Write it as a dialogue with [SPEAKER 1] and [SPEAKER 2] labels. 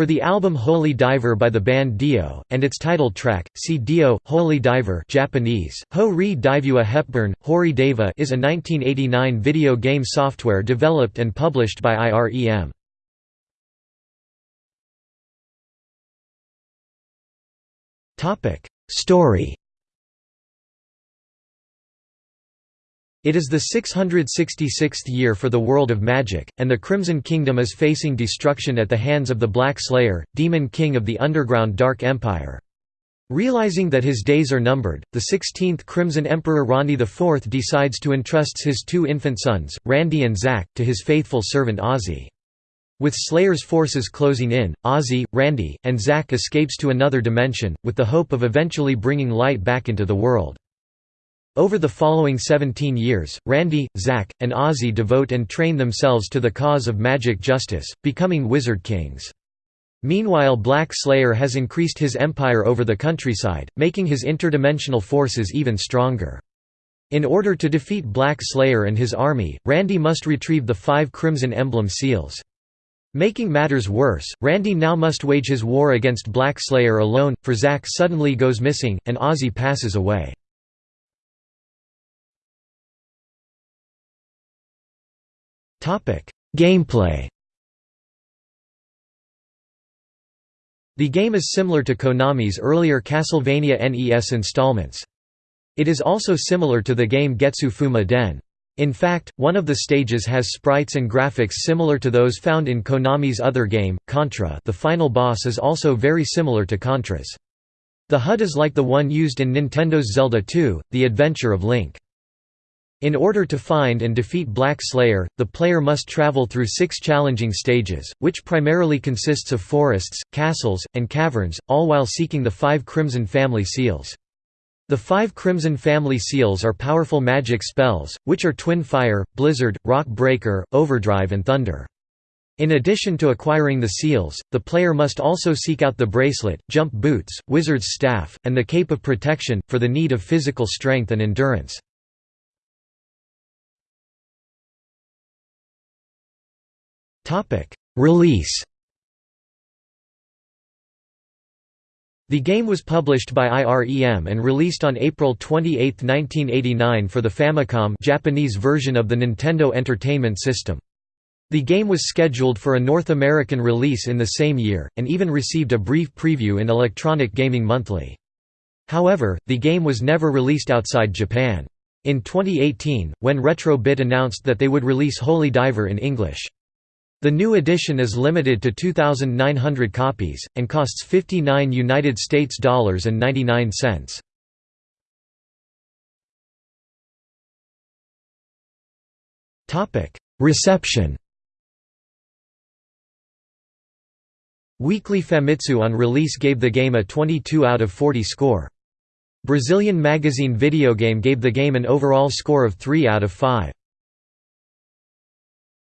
[SPEAKER 1] For the album Holy Diver by the band Dio, and its title track, see Dio, Holy Diver Japanese, Ho Ri Divua Hepburn, Hori Deva is a 1989 video game software developed and published by IREM. Story It is the 666th year for the world of magic, and the Crimson Kingdom is facing destruction at the hands of the Black Slayer, demon king of the underground Dark Empire. Realizing that his days are numbered, the 16th Crimson Emperor Randy IV decides to entrusts his two infant sons, Randy and Zack, to his faithful servant Ozzy. With Slayer's forces closing in, Ozzy, Randy, and Zack escapes to another dimension, with the hope of eventually bringing light back into the world. Over the following 17 years, Randy, Zack, and Ozzy devote and train themselves to the cause of magic justice, becoming Wizard Kings. Meanwhile Black Slayer has increased his empire over the countryside, making his interdimensional forces even stronger. In order to defeat Black Slayer and his army, Randy must retrieve the five Crimson Emblem seals. Making matters worse, Randy now must wage his war against Black Slayer alone, for Zack suddenly goes missing, and Ozzy passes away. Gameplay The game is similar to Konami's earlier Castlevania NES installments. It is also similar to the game Getsu Fuma Den. In fact, one of the stages has sprites and graphics similar to those found in Konami's other game, Contra the final boss is also very similar to Contra's. The HUD is like the one used in Nintendo's Zelda 2, The Adventure of Link. In order to find and defeat Black Slayer, the player must travel through six challenging stages, which primarily consists of forests, castles, and caverns, all while seeking the five Crimson Family Seals. The five Crimson Family Seals are powerful magic spells, which are Twin Fire, Blizzard, Rock Breaker, Overdrive and Thunder. In addition to acquiring the seals, the player must also seek out the bracelet, jump boots, wizard's staff, and the cape of protection, for the need of physical strength and endurance. Release The game was published by IREM and released on April 28, 1989 for the Famicom Japanese version of the Nintendo Entertainment System. The game was scheduled for a North American release in the same year, and even received a brief preview in Electronic Gaming Monthly. However, the game was never released outside Japan. In 2018, when Retro Bit announced that they would release Holy Diver in English. The new edition is limited to 2,900 copies, and costs 59 United States dollars and 99 cents. Reception Weekly Famitsu on release gave the game a 22 out of 40 score. Brazilian magazine Videogame gave the game an overall score of 3 out of 5.